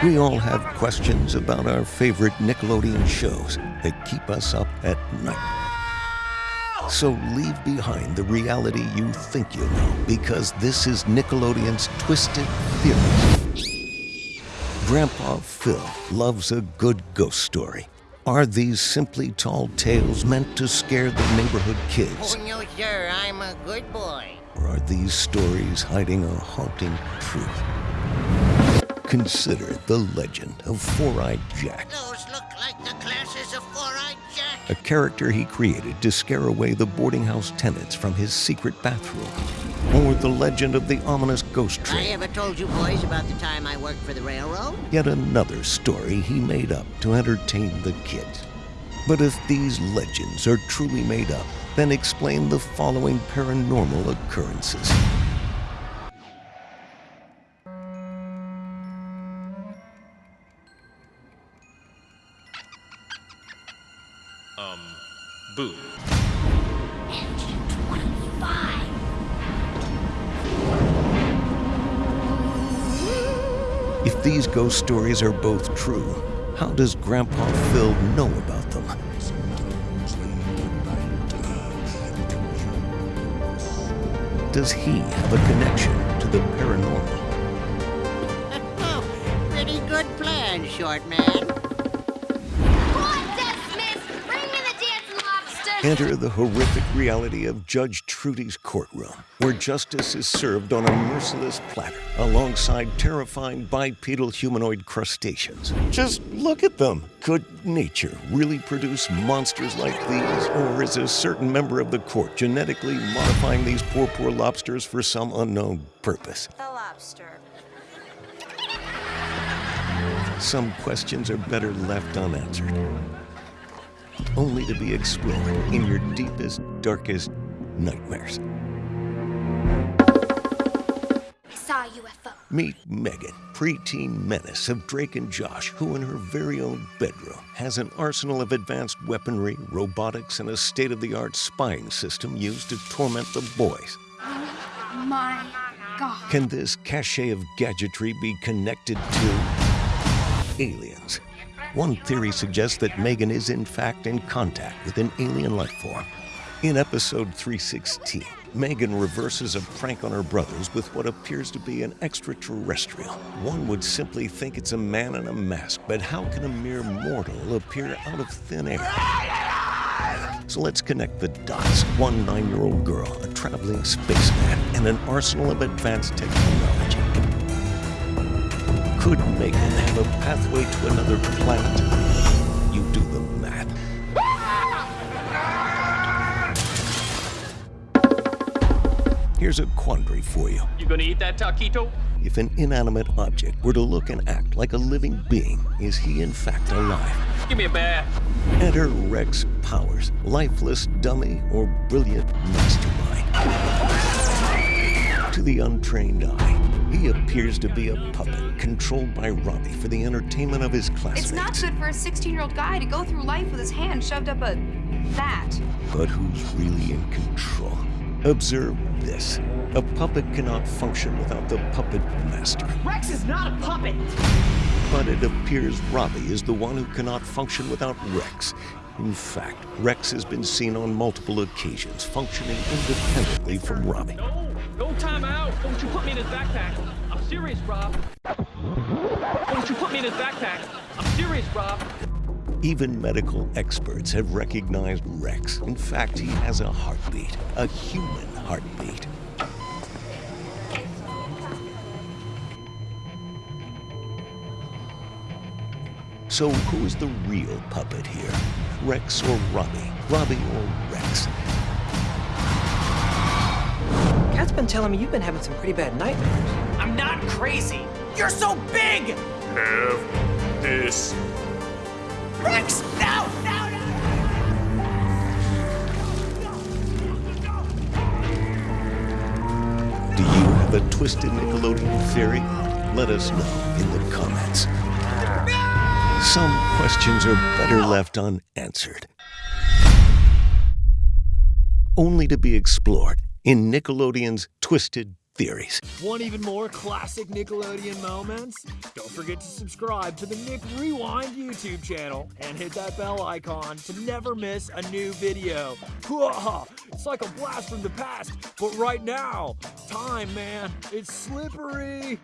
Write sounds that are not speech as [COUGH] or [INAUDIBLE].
We all have questions about our favorite Nickelodeon shows that keep us up at night. So leave behind the reality you think you know because this is Nickelodeon's Twisted Theories. Grandpa Phil loves a good ghost story. Are these simply tall tales meant to scare the neighborhood kids? Oh, no, sir. I'm a good boy. Or are these stories hiding a haunting truth? Consider the legend of Four Eyed Jack, Those look like the glasses of Four-Eyed Jack. a character he created to scare away the boarding house tenants from his secret bathroom. Or the legend of the ominous ghost train. I ever told you boys about the time I worked for the railroad? yet another story he made up to entertain the kids. But if these legends are truly made up, then explain the following paranormal occurrences. Um, boo. If these ghost stories are both true, how does Grandpa Phil know about them? Does he have a connection to the paranormal? [LAUGHS] Pretty good plan, short man. Enter the horrific reality of Judge Trudy's courtroom, where justice is served on a merciless platter alongside terrifying bipedal humanoid crustaceans. Just look at them. Could nature really produce monsters like these? Or is a certain member of the court genetically modifying these poor, poor lobsters for some unknown purpose? The lobster. Some questions are better left unanswered, only to be explored in your deepest, darkest nightmares. I saw a UFO. Meet Megan, preteen menace of Drake and Josh, who in her very own bedroom has an arsenal of advanced weaponry, robotics, and a state of the art spying system used to torment the boys. Oh My God. Can this cache of gadgetry be connected to aliens? One theory suggests that Megan is in fact in contact with an alien life form. In episode 316, Megan reverses a prank on her brothers with what appears to be an extraterrestrial. One would simply think it's a man in a mask, but how can a mere mortal appear out of thin air? So let's connect the dots. One nine year old girl, a traveling spaceman, and an arsenal of advanced technology. Could Megan have a pathway to another planet? You do the math. Here's a quandary for you. You gonna eat that taquito? If an inanimate object were to look and act like a living being, is he in fact alive? Give me a bath. Enter Rex Powers, lifeless dummy or brilliant mastermind. To the untrained eye, he appears to be a puppet controlled by Robbie for the entertainment of his classmates. It's not good for a 16 year old guy to go through life with his hand shoved up a. that. But who's really in control? Observe this. A puppet cannot function without the puppet master. Rex is not a puppet! But it appears Robbie is the one who cannot function without Rex. In fact, Rex has been seen on multiple occasions functioning independently from Robbie. No, no time out. Don't you put me in his backpack. I'm serious, Rob. Don't you put me in his backpack. I'm serious, Rob. Even medical experts have recognized Rex. In fact, he has a heartbeat, a human heartbeat. So, who is the real puppet here? Rex or Robbie? Robbie or Rex? Cat's been telling me you've been having some pretty bad nightmares. I'm not crazy! You're so big! Have this. Rex, no! No, no! Do you have a twisted Nickelodeon theory? Let us know in the comments. Some questions are better left unanswered. Only to be explored in Nickelodeon's Twisted theories. Want even more classic Nickelodeon moments? Don't forget to subscribe to the Nick Rewind YouTube channel and hit that bell icon to never miss a new video. [LAUGHS] It's like a blast from the past, but right now, time, man, it's slippery.